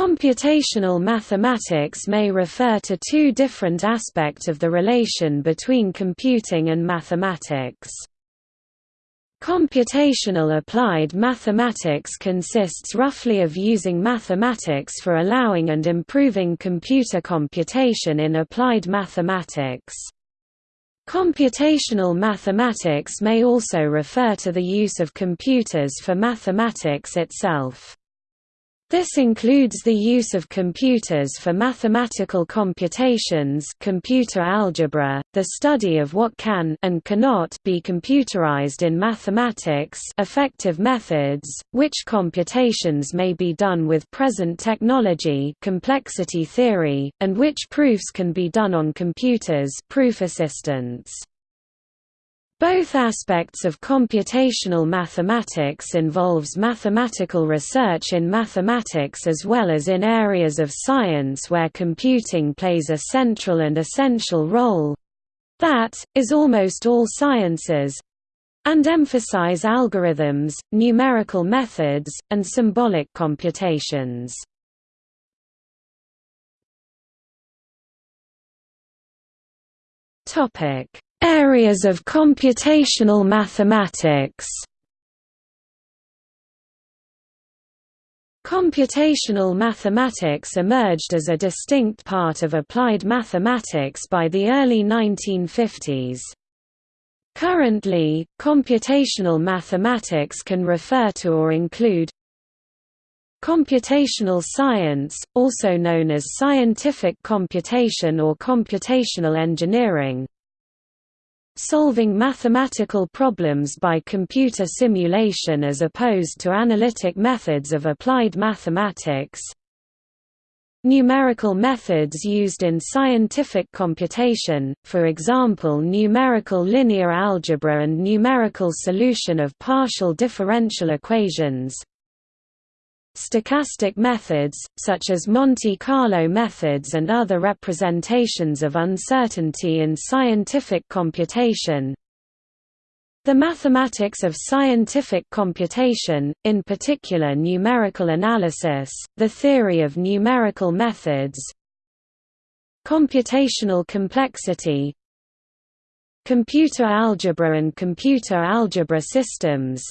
Computational mathematics may refer to two different aspects of the relation between computing and mathematics. Computational applied mathematics consists roughly of using mathematics for allowing and improving computer computation in applied mathematics. Computational mathematics may also refer to the use of computers for mathematics itself. This includes the use of computers for mathematical computations computer algebra, the study of what can and cannot be computerized in mathematics effective methods, which computations may be done with present technology complexity theory, and which proofs can be done on computers proof assistants. Both aspects of computational mathematics involves mathematical research in mathematics as well as in areas of science where computing plays a central and essential role—that, is almost all sciences—and emphasize algorithms, numerical methods, and symbolic computations. Topic Areas of computational mathematics Computational mathematics emerged as a distinct part of applied mathematics by the early 1950s. Currently, computational mathematics can refer to or include Computational science, also known as scientific computation or computational engineering solving mathematical problems by computer simulation as opposed to analytic methods of applied mathematics. Numerical methods used in scientific computation, for example numerical linear algebra and numerical solution of partial differential equations Stochastic methods, such as Monte Carlo methods and other representations of uncertainty in scientific computation. The mathematics of scientific computation, in particular numerical analysis, the theory of numerical methods. Computational complexity. Computer algebra and computer algebra systems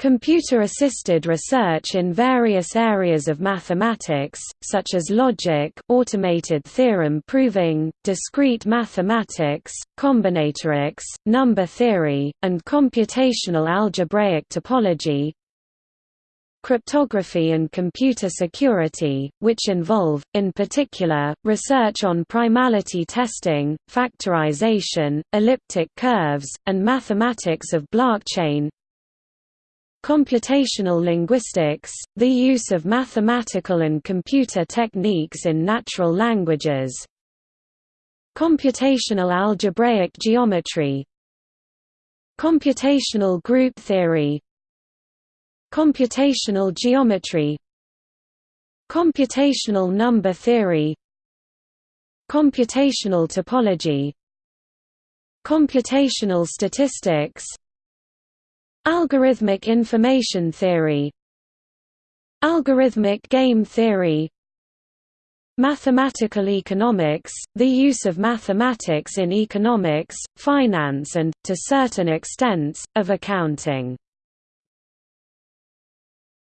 Computer-assisted research in various areas of mathematics, such as logic automated theorem proving, discrete mathematics, combinatorics, number theory, and computational algebraic topology cryptography and computer security, which involve, in particular, research on primality testing, factorization, elliptic curves, and mathematics of blockchain Computational linguistics, the use of mathematical and computer techniques in natural languages. Computational algebraic geometry. Computational group theory. Computational geometry. Computational number theory. Computational topology. Computational statistics Algorithmic information theory. Algorithmic game theory. Mathematical economics, the use of mathematics in economics, finance and, to certain extents, of accounting